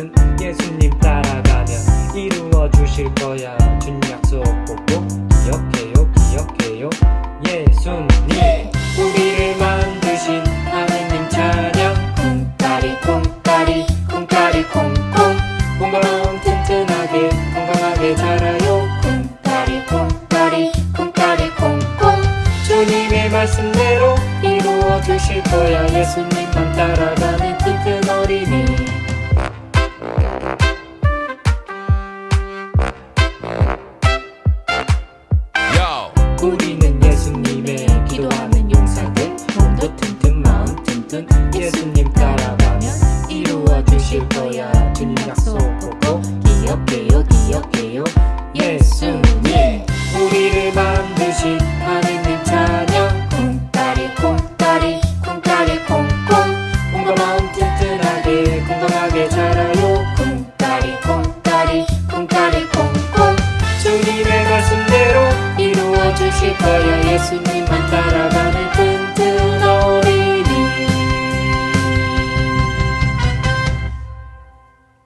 같은 예수님 따라가면 이루어 주실 거야. 준 약속 꼭꼭 기억해요 기억해요. 예수님. 예. 우리를 만드신 하느님 차량 쿵따리 쿵따리 쿵따리 콩콩 건강 튼튼하게 건강하게 자라요. 쿵따리 쿵따리 쿵따리 콩콩 주님의 말씀대로 이루어 주실 거야. 예수님만 따라가 우리는 예수님의 기도하는 용사들 몸도 튼튼 마음 튼튼 예수님 따라가면 이루어 주실 거야 주님 약속. Te считая, если не